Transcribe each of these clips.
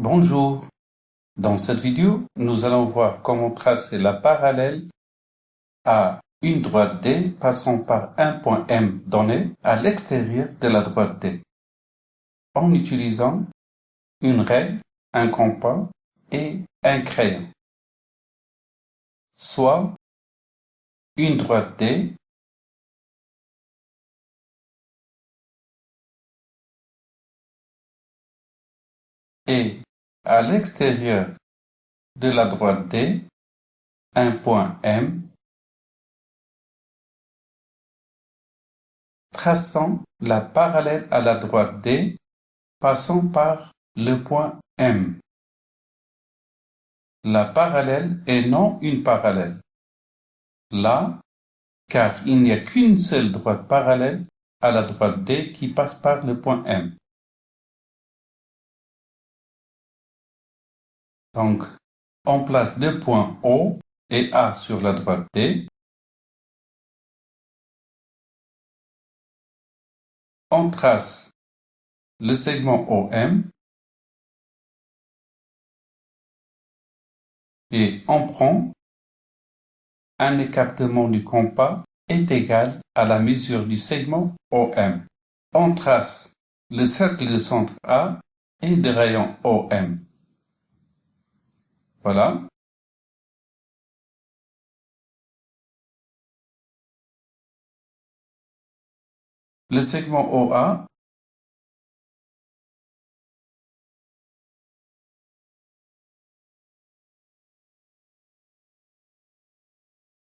Bonjour. Dans cette vidéo, nous allons voir comment tracer la parallèle à une droite D passant par un point M donné à l'extérieur de la droite D en utilisant une règle, un compas et un crayon. Soit une droite D et à l'extérieur de la droite D, un point M, traçant la parallèle à la droite D, passant par le point M. La parallèle est non une parallèle. Là, car il n'y a qu'une seule droite parallèle à la droite D qui passe par le point M. Donc, on place deux points O et A sur la droite D. On trace le segment OM et on prend un écartement du compas est égal à la mesure du segment OM. On trace le cercle de centre A et de rayon OM. Voilà. Le segment OA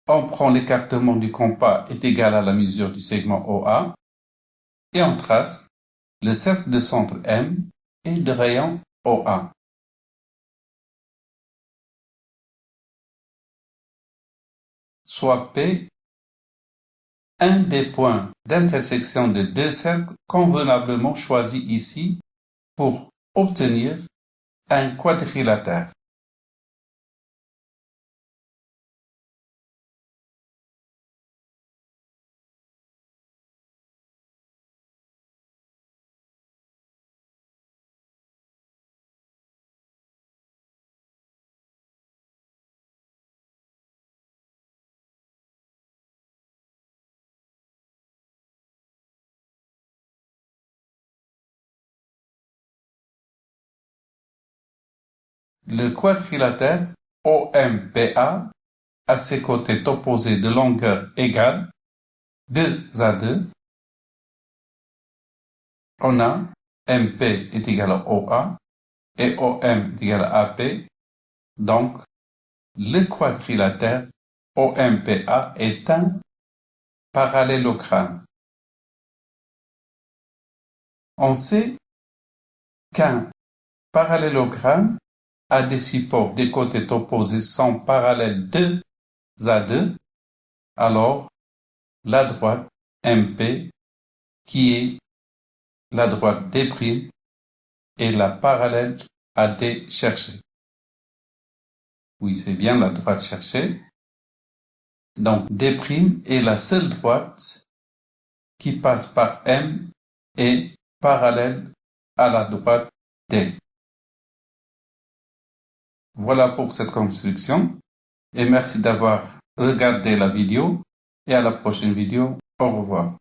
on prend l'écartement du compas est égal à la mesure du segment OA et on trace le cercle de centre M et de rayon OA. Soit P un des points d'intersection de deux cercles convenablement choisis ici pour obtenir un quadrilatère. Le quadrilatère OMPA a ses côtés opposés de longueur égale 2 à 2. On a MP est égal à OA et OM est égal à AP. Donc, le quadrilatère OMPA est un parallélogramme. On sait qu'un parallélogramme à des supports des côtés opposés sont parallèles 2 à 2, alors la droite MP, qui est la droite D' est la parallèle à D cherchée. Oui, c'est bien la droite cherchée. Donc D' est la seule droite qui passe par M et parallèle à la droite D. Voilà pour cette construction et merci d'avoir regardé la vidéo et à la prochaine vidéo. Au revoir.